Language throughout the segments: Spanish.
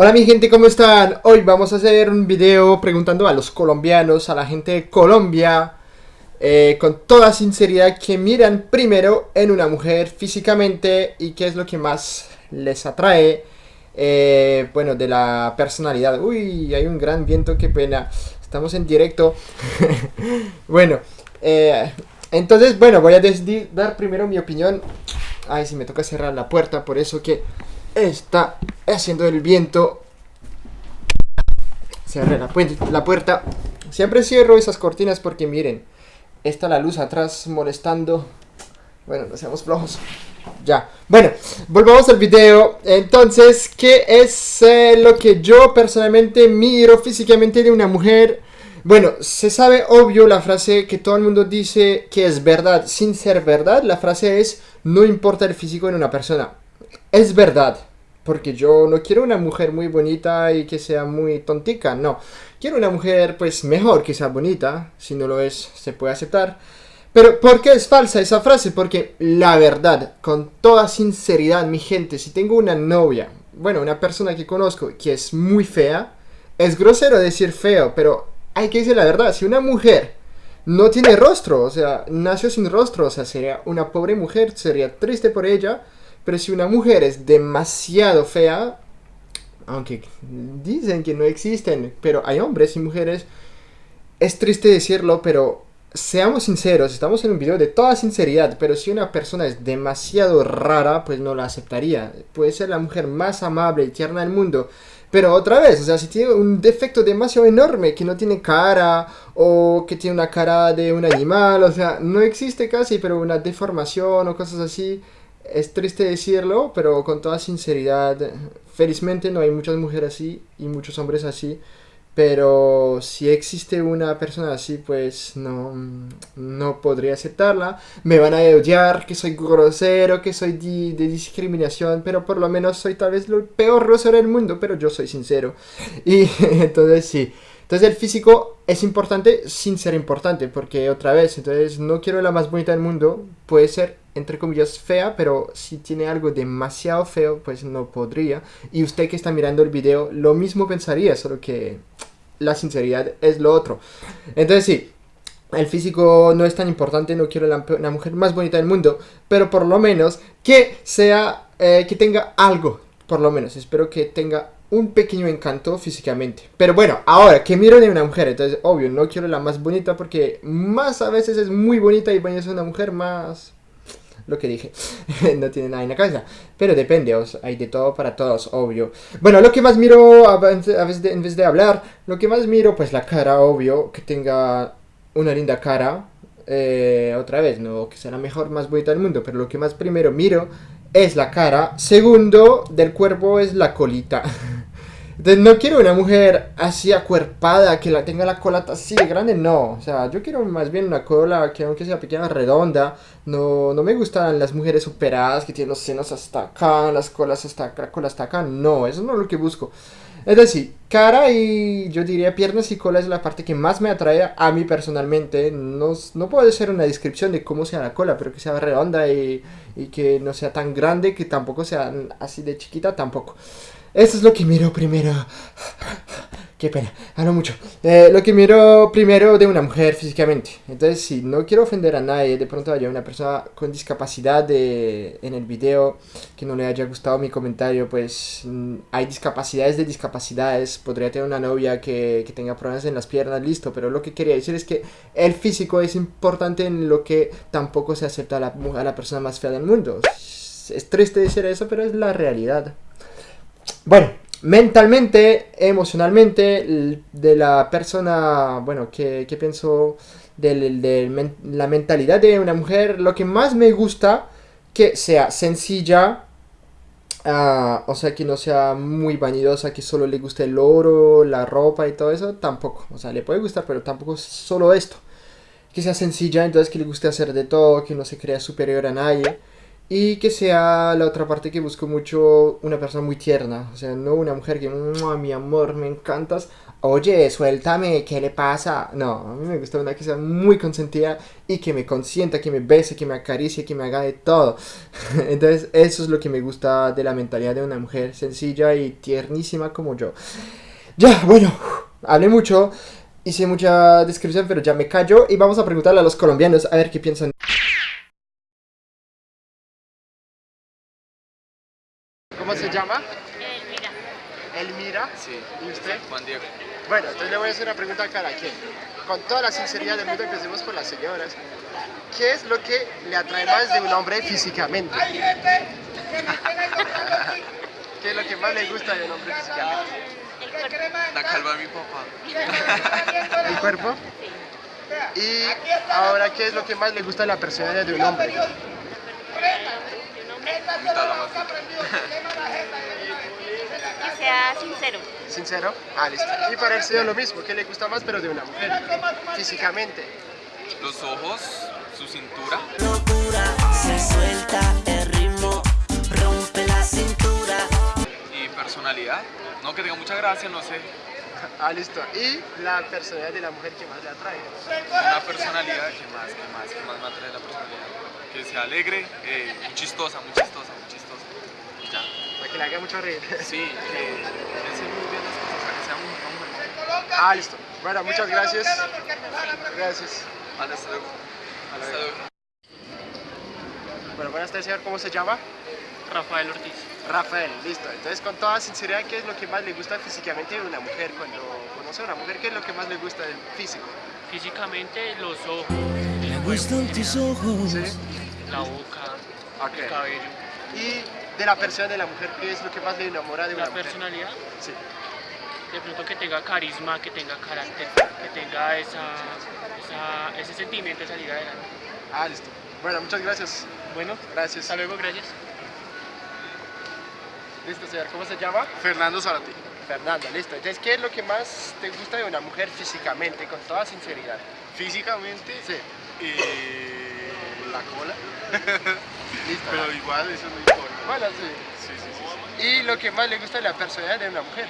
Hola mi gente, ¿cómo están? Hoy vamos a hacer un video preguntando a los colombianos, a la gente de Colombia, eh, con toda sinceridad, que miran primero en una mujer físicamente y qué es lo que más les atrae, eh, bueno, de la personalidad. Uy, hay un gran viento, qué pena. Estamos en directo. bueno, eh, entonces, bueno, voy a dar primero mi opinión. Ay, si me toca cerrar la puerta, por eso que está haciendo el viento. Cerré la, puerta. Siempre cierro esas cortinas porque miren, está la luz atrás molestando. Bueno, no seamos flojos. Ya. Bueno, volvamos al video. Entonces, ¿qué es eh, lo que yo personalmente miro físicamente de una mujer? Bueno, se sabe obvio la frase que todo el mundo dice que es verdad sin ser verdad. La frase es, no importa el físico en una persona. Es verdad. Porque yo no quiero una mujer muy bonita y que sea muy tontica, no. Quiero una mujer pues mejor que sea bonita, si no lo es se puede aceptar. Pero ¿por qué es falsa esa frase? Porque la verdad, con toda sinceridad mi gente, si tengo una novia, bueno, una persona que conozco que es muy fea, es grosero decir feo, pero hay que decir la verdad, si una mujer no tiene rostro, o sea, nació sin rostro, o sea, sería una pobre mujer, sería triste por ella, pero si una mujer es demasiado fea, aunque dicen que no existen, pero hay hombres y mujeres, es triste decirlo, pero seamos sinceros, estamos en un video de toda sinceridad, pero si una persona es demasiado rara, pues no la aceptaría. Puede ser la mujer más amable y tierna del mundo, pero otra vez, o sea, si tiene un defecto demasiado enorme, que no tiene cara, o que tiene una cara de un animal, o sea, no existe casi, pero una deformación o cosas así, es triste decirlo, pero con toda sinceridad, felizmente no hay muchas mujeres así y muchos hombres así. Pero si existe una persona así, pues no, no podría aceptarla. Me van a odiar que soy grosero, que soy de, discriminación, pero por lo menos soy tal vez el peor grosero del mundo, pero yo soy sincero. Y entonces sí. Entonces el físico es importante sin ser importante, porque otra vez, entonces no quiero la más bonita del mundo, puede ser entre comillas fea, pero si tiene algo demasiado feo, pues no podría. Y usted que está mirando el video, lo mismo pensaría, solo que la sinceridad es lo otro. Entonces sí, el físico no es tan importante, no quiero la, mujer más bonita del mundo, pero por lo menos que sea, eh, que tenga algo, por lo menos, espero que tenga un pequeño encanto físicamente. Pero bueno, ahora que miro de una mujer, entonces obvio, no quiero la más bonita porque más a veces es muy bonita y es una mujer más... Lo que dije, no tiene nada en la cabeza. Pero depende, hay de todo para todos, obvio. Bueno, lo que más miro, a veces en vez de hablar, lo que más miro, pues la cara, obvio, que tenga una linda cara. Eh, otra vez, no que sea la mejor, más bonita del mundo, pero lo que más primero miro es la cara. Segundo, del cuerpo es la colita. Entonces no quiero una mujer así acuerpada, que la tenga la cola así de grande, no. O sea, yo quiero más bien una cola que aunque sea pequeña, redonda. No, no me gustan las mujeres operadas que tienen los senos hasta acá, las colas hasta acá, la cola hasta acá. No, eso no es lo que busco. Es decir, cara y yo diría piernas y cola es la parte que más me atrae a mí personalmente. No, no puede ser una descripción de cómo sea la cola, pero que sea redonda y, y que no sea tan grande, que tampoco sea así de chiquita, tampoco. Eso es lo que miro primero. Qué pena, hablo mucho. Eh, lo que miro primero de una mujer físicamente. Entonces, si no quiero ofender a nadie, de pronto haya una persona con discapacidad de, en el video que no le haya gustado mi comentario, pues mm, hay discapacidades de discapacidades. Podría tener una novia que, que tenga problemas en las piernas, listo. Pero lo que quería decir es que el físico es importante en lo que tampoco se acepta a la, a la persona más fea del mundo. Es triste decir eso, pero es la realidad. Bueno, mentalmente, emocionalmente, de la persona, bueno, que, pienso de, la mentalidad de una mujer, lo que más me gusta, que sea sencilla, ah, o sea, que no sea muy vanidosa, que solo le guste el oro, la ropa y todo eso, tampoco. O sea, le puede gustar, pero tampoco es solo esto. Que sea sencilla, entonces que le guste hacer de todo, que no se crea superior a nadie Y que sea la otra parte que busco mucho una persona muy tierna. O sea, no una mujer que, "Mua, mi amor, me encantas. Oye, suéltame, ¿qué le pasa? No, a mí me gusta una que sea muy consentida y que me consienta, que me bese, que me acaricie, que me haga de todo. Entonces, eso es lo que me gusta de la mentalidad de una mujer sencilla y tiernísima como yo. Ya, bueno, hablé mucho, hice mucha descripción, pero ya me callo y vamos a preguntarle a los colombianos a ver qué piensan. ¿Cómo se llama? Elvira. Elmira. Sí. ¿Y usted? Juan Diego. Bueno, entonces le voy a hacer una pregunta a cada quien. Con toda la sinceridad del mundo, empecemos por las señoras. ¿Qué es lo que le atrae más de un hombre físicamente? ¿Qué es lo que más le gusta de un hombre físicamente? El cuerpo. La calva de mi papá. ¿El cuerpo? Y ahora, ¿qué es lo que más le gusta de la personalidad de un hombre? De la más. Que sea sincero. ¿Sincero? Ah, listo. Y para el señor lo mismo, ¿qué le gusta más pero de una mujer? Físicamente. Los ojos, su cintura. locura, se suelta el ritmo, rompe la cintura. y personalidad. No que tenga mucha gracia, no sé. Ah, listo. Y la personalidad de la mujer que más le atrae. Una personalidad que más, que más, que más me atrae la personalidad. Que sea alegre, eh, muy chistosa, muy chistosa, muy chistosa. Y ya. Para que le haga mucho reír. Sí, que piense muy bien las cosas, sea, que sea muy, muy- Ah, listo. Bueno, muchas gracias. Gracias. Vale, hasta luego. Hasta luego. Bueno, buenas tardes, señor. ¿Cómo se llama? Rafael Ortiz. Rafael, listo. Entonces, con toda sinceridad, ¿qué es lo que más le gusta físicamente de una mujer? Cuando conoce a una mujer, ¿qué es lo que más le gusta del físico? Físicamente, los ojos, Me gustan tus ojos. ¿Sí? la boca, el Ok. cabello. Y de la persona de la mujer, ¿qué es lo que más le enamora de una La mujer? personalidad, Sí. de pronto que tenga carisma, que tenga carácter, que tenga esa, esa- ese sentimiento de salir adelante. Ah, listo. Bueno, muchas gracias. Bueno, Gracias. hasta luego, gracias. Listo, señor. ¿Cómo se llama? Fernando Zarati. Fernanda, listo. Entonces, ¿qué es lo que más te gusta de una mujer físicamente, con toda sinceridad? Físicamente, Sí. eh, la cola, Listo. pero igual eso no importa. Bueno, sí. Sí, sí, sí. Y lo que más le gusta de la personalidad de una mujer.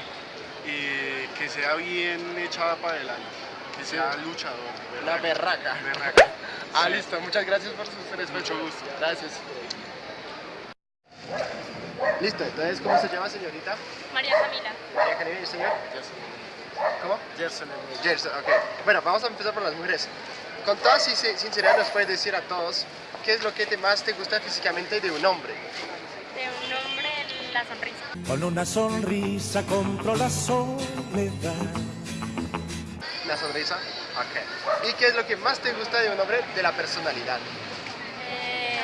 Eh, que sea bien echada para adelante, que sea luchador. La berraca. berraca. Ah, listo. Muchas gracias por su respuesta. Mucho gusto. Gracias. Listo. Entonces, ¿cómo se llama, señorita? María Camila. María Canela, ¿y el señor? ¿Cómo? Gerson, Gerson, ok. Bueno, vamos a empezar por las mujeres. Con toda since- sinceridad nos puedes decir a todos qué es lo que te más te gusta físicamente de un hombre. De un hombre, la sonrisa. Con una sonrisa compro la soledad. La sonrisa. Ok. ¿Y qué es lo que más te gusta de un hombre de la personalidad? Eh,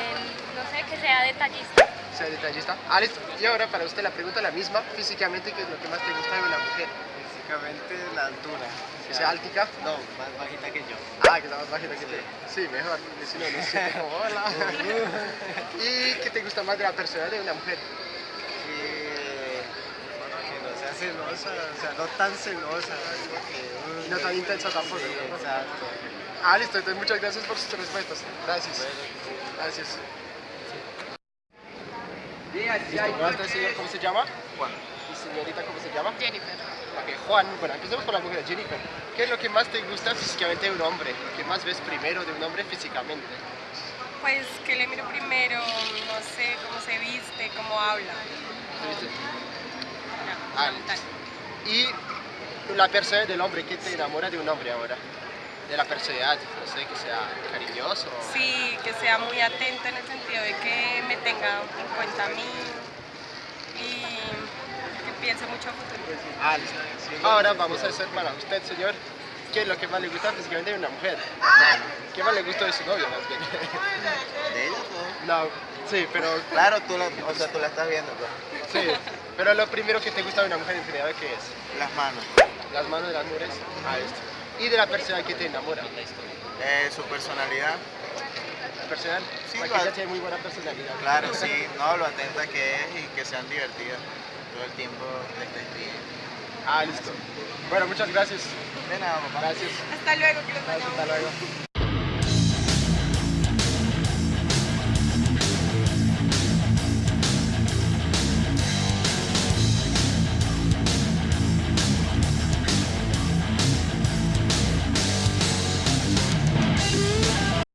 no sé, que sea detallista. Sea detallista. Ah, listo. Y ahora para usted la pregunta la misma. Físicamente, ¿qué es lo que más te gusta de una mujer? Físicamente la altura. ¿Que sea altica? No, más bajita que yo. Ah, que está más bajita que tú. Sí, mejor. porque Si no, no sé cómo. Hola. ¿Y qué te gusta más de la personalidad de una mujer? Que no sea celosa, o sea, no tan celosa. no tan intensa tampoco. Sí, ¿no? exacto. Ah, listo. Entonces, muchas gracias por sus respuestas. Gracias. Gracias. Señor. ¿Cómo se llama? Juan. ¿Y señorita cómo se llama? Jennifer. Ok, Juan, bueno, empecemos por la mujer, Jennifer. ¿Qué es lo que más te gusta físicamente de un hombre? ¿Qué más ves primero de un hombre físicamente? Pues que le miro primero, no sé cómo se viste, cómo habla. ¿Viste? Ya, Ah. Y la personalidad del hombre, ¿qué te enamora de un hombre ahora? De la personalidad, no sé, que sea cariñoso. Sí, que sea muy atento en el sentido de que me tenga en cuenta a mí y que piense mucho a futuro. Ah, listo. Ahora vamos a hacer para usted, señor. ¿Qué es lo que más le gusta físicamente de una mujer? ¿Qué más le gusta de su novio, más bien? ¿De ella? No, sí, pero, Claro, tú la, o sea, tú la estás viendo, pues. sí. Pero lo primero que te gusta de una mujer en general, ¿qué es? Las manos. Las manos de las mujeres. Ah, listo. Y de la persona que te enamora. Eh, su personalidad. Personal. Sí, ella tiene muy buena personalidad. Claro, sí, no, lo atenta que es y que sean divertidas. Todo el tiempo estés bien. Ah, listo. Bueno, muchas gracias. De nada, papá. Gracias. Hasta luego, que los hasta luego.